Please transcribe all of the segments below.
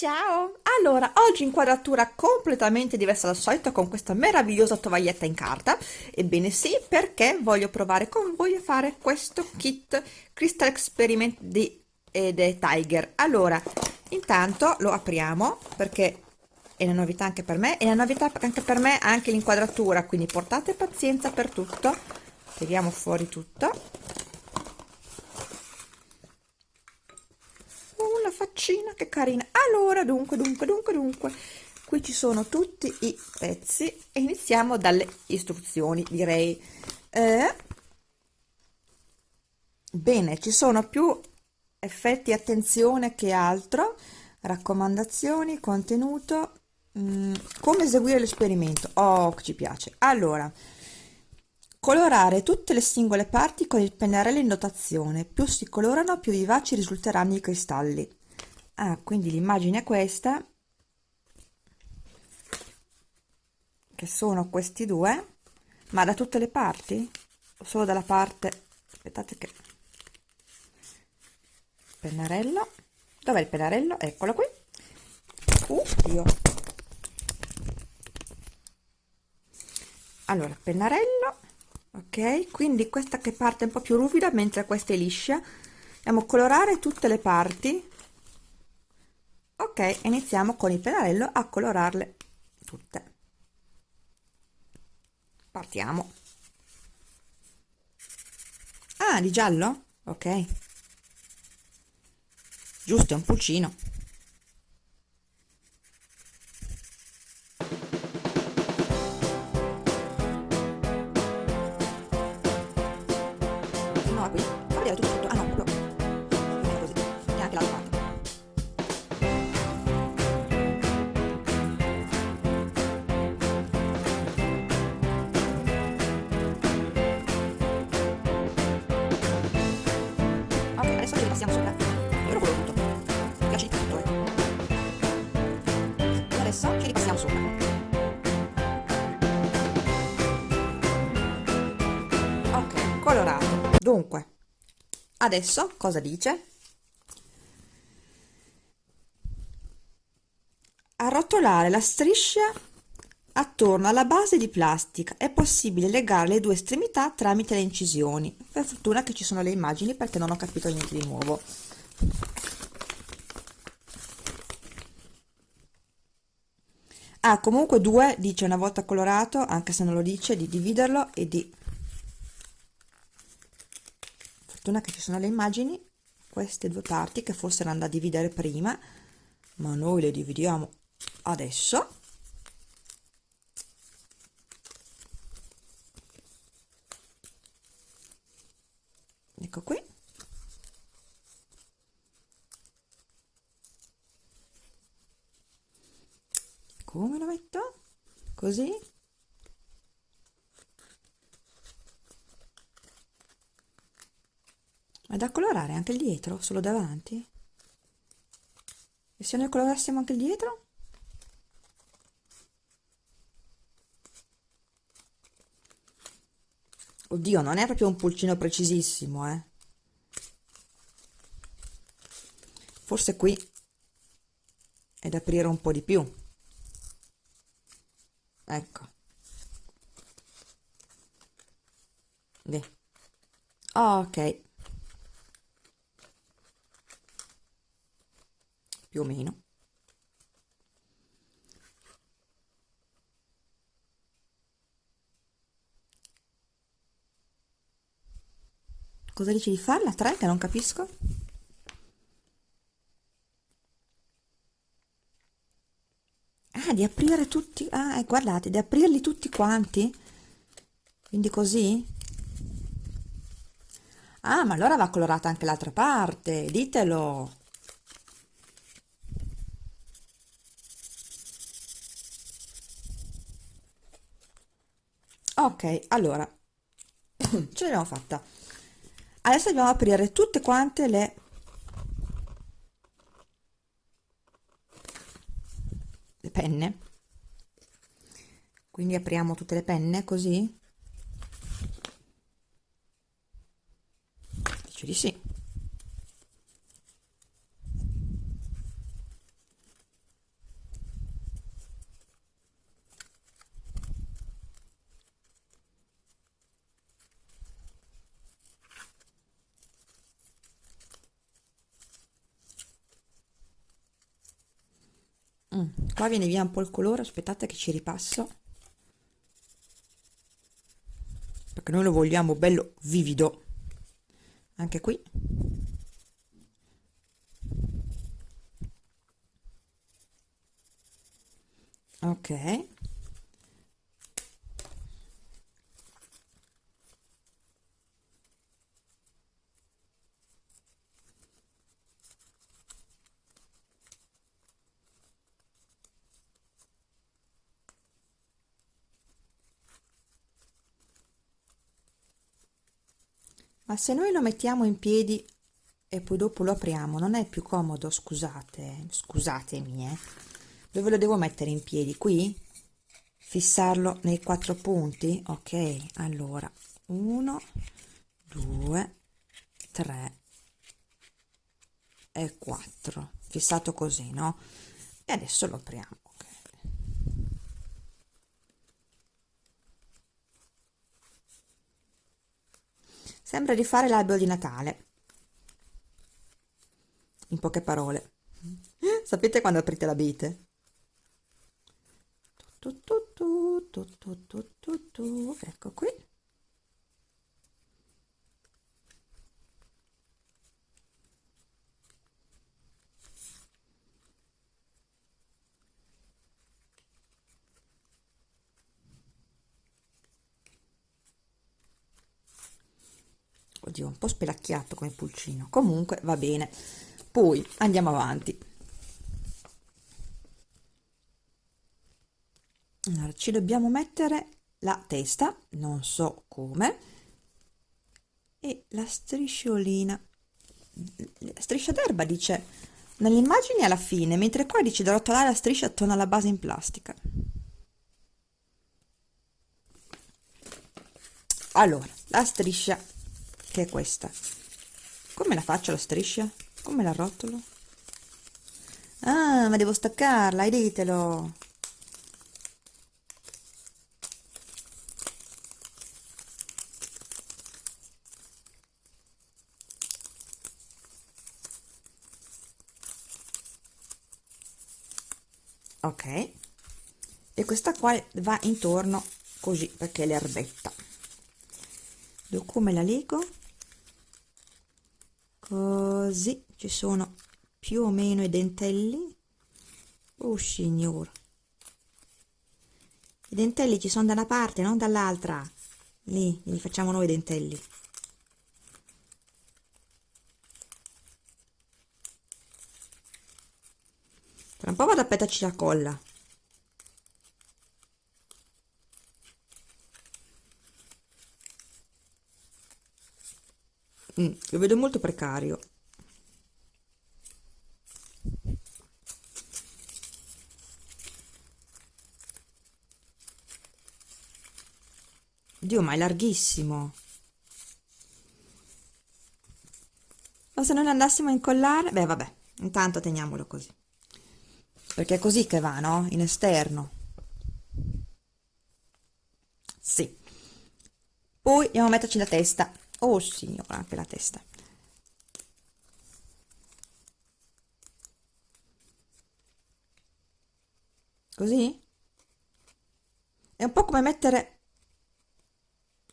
Ciao! Allora, oggi inquadratura completamente diversa dal solito con questa meravigliosa tovaglietta in carta. Ebbene sì, perché voglio provare con voi a fare questo kit Crystal Experiment di eh, Tiger. Allora, intanto lo apriamo perché è una novità anche per me, è una novità anche per me anche l'inquadratura, quindi portate pazienza per tutto. Tiriamo fuori tutto faccina che carina. Allora dunque dunque dunque dunque qui ci sono tutti i pezzi e iniziamo dalle istruzioni direi. Eh, bene ci sono più effetti attenzione che altro. Raccomandazioni contenuto. Mh, mm, come eseguire l'esperimento? Oh ci piace. Allora colorare tutte le singole parti con il pennarello in dotazione più si colorano più vivaci risulteranno i cristalli ah, quindi l'immagine è questa che sono questi due ma da tutte le parti? O solo dalla parte aspettate che pennarello dov'è il pennarello? Eccolo qui. Uh, allora pennarello ok quindi questa che parte un po più ruvida mentre questa è liscia. Andiamo a colorare tutte le parti ok iniziamo con il pennarello a colorarle tutte. Partiamo. Ah di giallo? Ok. Giusto è un pulcino colorato. Dunque adesso cosa dice? Arrotolare la striscia attorno alla base di plastica è possibile legare le due estremità tramite le incisioni. Per fortuna che ci sono le immagini perché non ho capito niente di nuovo. Ah comunque due dice una volta colorato anche se non lo dice di dividerlo e di fortuna che ci sono le immagini queste due parti che forse erano da dividere prima ma noi le dividiamo adesso. Ecco qui. Come lo metto? Così da colorare anche il dietro solo davanti e se noi colorassimo anche il dietro Oddio, non è proprio un pulcino precisissimo, eh. Forse qui è da aprire un po' di più. Ecco. Beh. ok. Più o meno. Cosa dici di farla? 3 che non capisco? Ah, di aprire tutti... Ah, eh, guardate, di aprirli tutti quanti? Quindi così? Ah, ma allora va colorata anche l'altra parte, ditelo! Ok, allora, ce l'abbiamo fatta. Adesso dobbiamo aprire tutte quante le le penne. Quindi apriamo tutte le penne così dice di sì mm, qua viene via un po' il colore aspettate che ci ripasso. Perché noi lo vogliamo bello vivido. Anche qui. Ok ma se noi lo mettiamo in piedi e poi dopo lo apriamo non è più comodo? Scusate scusatemi eh. Dove lo devo mettere in piedi? Qui? Fissarlo nei quattro punti? Ok allora 1 2 3 e 4 fissato così no? E adesso lo apriamo Sembra di fare l'albero di Natale. In poche parole. Sapete quando aprite tu, tu, ecco qui. Oddio un po' spelacchiato come pulcino. Comunque va bene. Poi andiamo avanti. Allora ci dobbiamo mettere la testa non so come e la strisciolina. La striscia d'erba dice nelle immagini alla fine mentre qua dice da rotolare la striscia attorno alla base in plastica. Allora la striscia che è questa? Come la faccio la striscia? come la rotolo? ah ma devo staccarla, ditelo. Ok. E questa qua va intorno così perché è l'erbetta. Come la lego così ci sono più o meno i dentelli. Oh signor. I dentelli ci sono da una parte non dall'altra. Lì li facciamo noi i dentelli. Tra un po' vado a petaci la colla mm, lo vedo molto precario. Dio ma è larghissimo. Ma se non andassimo a incollare beh vabbè intanto teniamolo così. Perché è così che va no? in esterno. Sì. Poi andiamo a metterci la testa oh signora anche la testa. Così? È un po' come mettere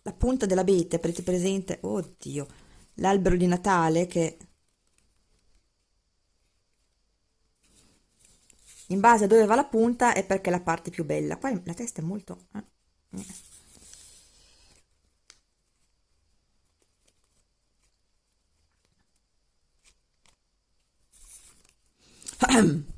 la punta dell'abete avete presente. Oddio l'albero di Natale che in base a dove va la punta è perché è la parte più bella. Qua la testa è molto eh. Ahem.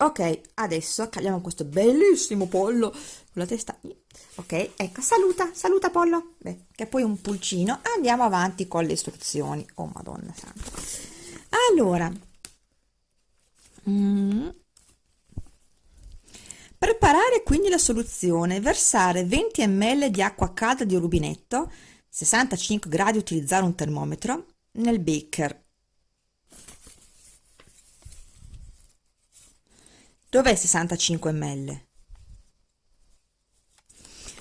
Ok adesso accaliamo questo bellissimo pollo con la testa. Ok ecco saluta saluta pollo. Beh, che poi un pulcino. Andiamo avanti con le istruzioni. Oh madonna santa. Allora. Mm. Preparare quindi la soluzione, versare 20 ml di acqua calda di rubinetto, 65 gradi utilizzare un termometro, nel beaker. Dov'è 65 ml?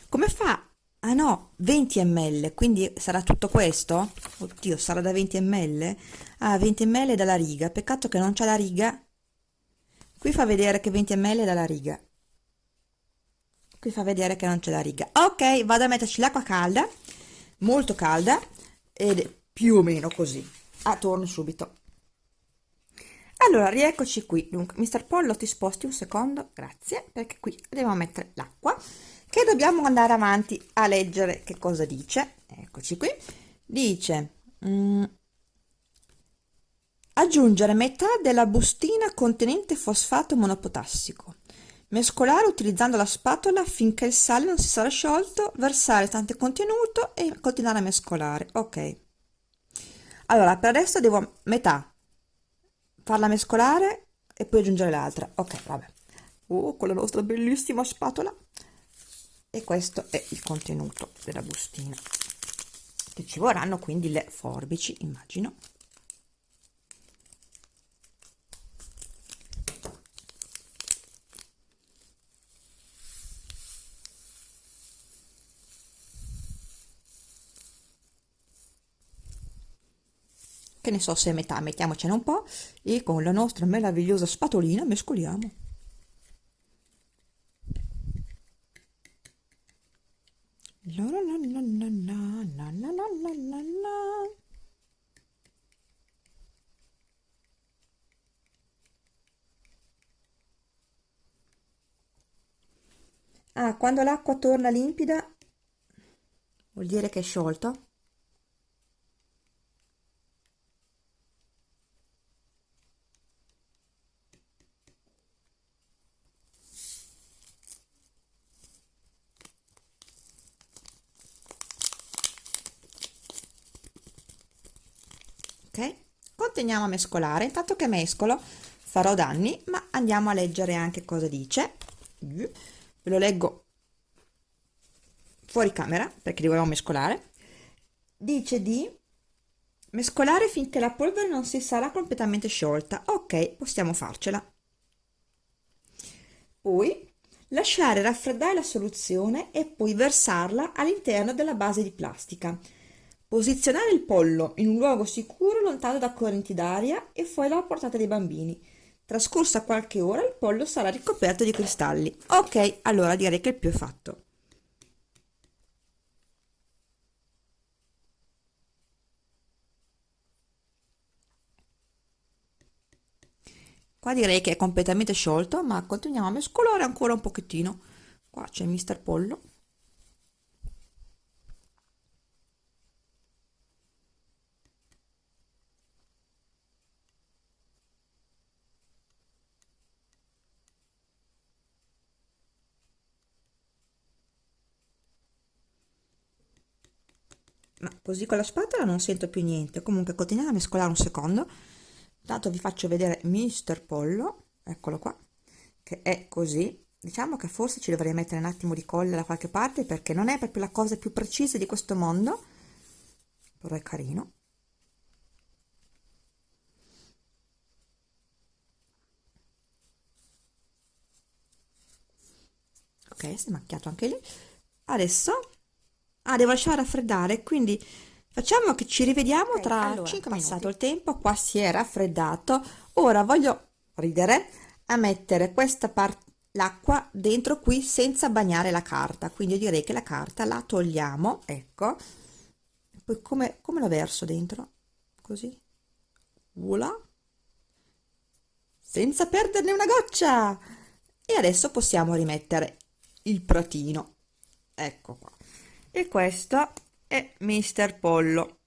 Come fa? Ah no, 20 ml, quindi sarà tutto questo? Oddio, sarà da 20 ml? Ah, 20 ml dalla riga, peccato che non c'è la riga. Qui fa vedere che 20 ml è dalla riga qui fa vedere che non c'è la riga ok vado a metterci l'acqua calda molto calda ed più o meno così ah, torno subito allora rieccoci qui. Dunque mister pollo ti sposti un secondo? Grazie perché qui dobbiamo mettere l'acqua che dobbiamo andare avanti a leggere che cosa dice. Eccoci qui. Dice mm, aggiungere metà della bustina contenente fosfato monopotassico. Mescolare utilizzando la spatola finché il sale non si sarà sciolto, versare tanto contenuto e continuare a mescolare. Ok. Allora, per adesso devo metà farla mescolare e poi aggiungere l'altra. Ok, vabbè. Oh, con la nostra bellissima spatola. E questo è il contenuto della bustina. Che ci vorranno quindi le forbici, immagino. Che ne so se è metà, mettiamocene un po' e con la nostra meravigliosa spatolina mescoliamo. Ah, quando l'acqua torna limpida vuol dire che è sciolto? Continuiamo a mescolare. Intanto che mescolo farò danni ma andiamo a leggere anche cosa dice. Ve lo leggo fuori camera perché dobbiamo mescolare. Dice di mescolare finché la polvere non si sarà completamente sciolta. Ok possiamo farcela. Poi lasciare raffreddare la soluzione e poi versarla all'interno della base di plastica Posizionare il pollo in un luogo sicuro lontano da correnti d'aria e fuori dalla portata dei bambini. Trascorsa qualche ora il pollo sarà ricoperto di cristalli. Ok, allora direi che il più è fatto. Qua direi che è completamente sciolto, ma continuiamo a mescolare ancora un pochettino. Qua c'è mister pollo. Ma così con la spatola non sento più niente. Comunque continuate a mescolare un secondo. Intanto vi faccio vedere mister pollo. Eccolo qua che è così. Diciamo che forse ci dovrei mettere un attimo di colla da qualche parte perché non è proprio la cosa più precisa di questo mondo. Però è carino. Ok si è macchiato anche lì. Adesso ah devo lasciare raffreddare. Quindi facciamo che ci rivediamo okay, tra allora, 5 minuti passato il tempo qua si è raffreddato. Ora voglio ridere a mettere questa parte l'acqua dentro qui senza bagnare la carta. Quindi io direi che la carta la togliamo ecco. Poi come, come la verso dentro? Così? Voilà senza perderne una goccia. E adesso possiamo rimettere il pratino ecco qua e questo è Mister Pollo.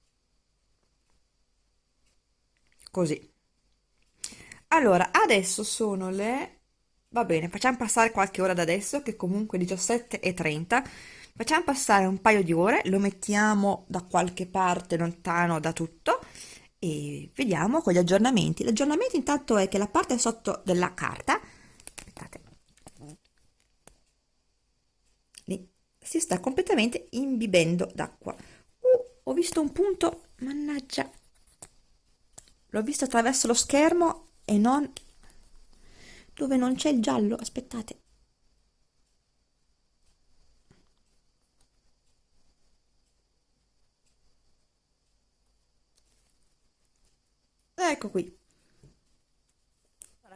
Così. Allora adesso sono le va bene facciamo passare qualche ora da adesso che comunque 17 e 30 facciamo passare un paio di ore lo mettiamo da qualche parte lontano da tutto e vediamo con gli aggiornamenti. L'aggiornamento intanto è che la parte sotto della carta aspettate lì si sta completamente imbibendo d'acqua. Uh, ho visto un punto mannaggia. L'ho visto attraverso lo schermo e non dove non c'è il giallo aspettate. Ecco qui.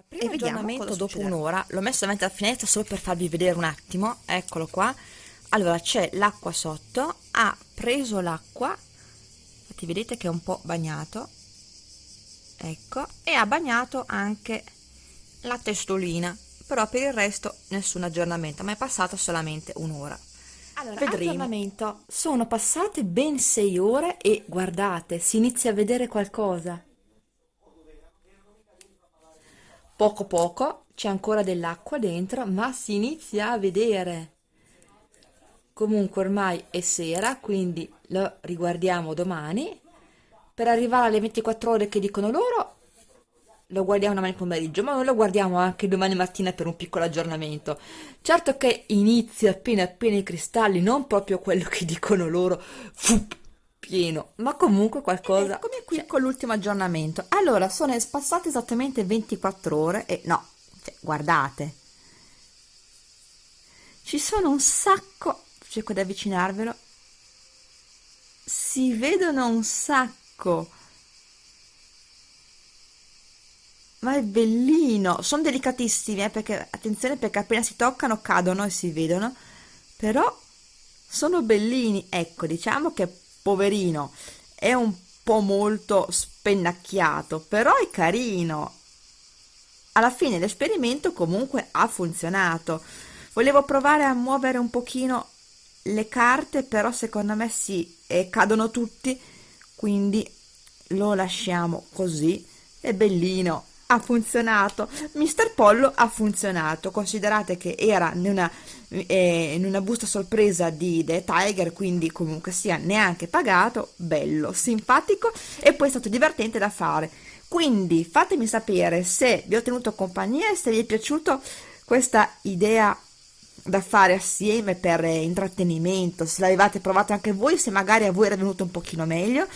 E vediamo cosa dopo un'ora. L'ho messo davanti alla finestra solo per farvi vedere un attimo. Eccolo qua allora c'è l'acqua sotto ha preso l'acqua infatti vedete che è un po' bagnato ecco e ha bagnato anche la testolina però per il resto nessun aggiornamento ma è passata solamente un'ora. Allora, Vedremo. aggiornamento. Sono passate ben 6 ore e guardate si inizia a vedere qualcosa. Poco poco c'è ancora dell'acqua dentro ma si inizia a vedere comunque ormai è sera quindi lo riguardiamo domani per arrivare alle 24 ore che dicono loro lo guardiamo domani pomeriggio ma lo guardiamo anche domani mattina per un piccolo aggiornamento certo che inizia appena appena i cristalli non proprio quello che dicono loro fu pieno, ma comunque qualcosa... Eccomi qui cioè, con l'ultimo aggiornamento. Allora, sono passate esattamente 24 ore e no, cioè, guardate. Ci sono un sacco, cerco di avvicinarvelo, si vedono un sacco. Ma è bellino, sono delicatissimi, eh, perché attenzione perché appena si toccano cadono e si vedono, però sono bellini. Ecco, diciamo che poverino, è un po' molto spennacchiato, però è carino. Alla fine l'esperimento comunque ha funzionato. Volevo provare a muovere un pochino le carte, però secondo me sì, e cadono tutti, quindi lo lasciamo così. È bellino ha funzionato. Mister Pollo ha funzionato. Considerate che era in una, eh, in una busta sorpresa di The Tiger quindi comunque sia neanche pagato. Bello, simpatico e poi è stato divertente da fare. Quindi fatemi sapere se vi ho tenuto compagnia e se vi è piaciuto questa idea da fare assieme per intrattenimento. Se l'avevate provato anche voi se magari a voi era venuto un pochino meglio.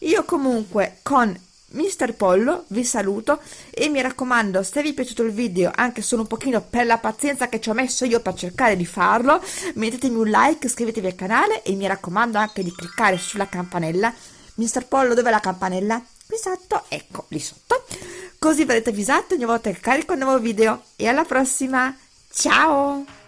Io comunque con Mister Pollo vi saluto e mi raccomando se vi è piaciuto il video anche solo un pochino per la pazienza che ci ho messo io per cercare di farlo mettetemi un like, iscrivetevi al canale e mi raccomando anche di cliccare sulla campanella. Mister Pollo dov'è la campanella? qui sotto, ecco lì sotto. Così verrete avvisati ogni volta che carico un nuovo video. E alla prossima. Ciao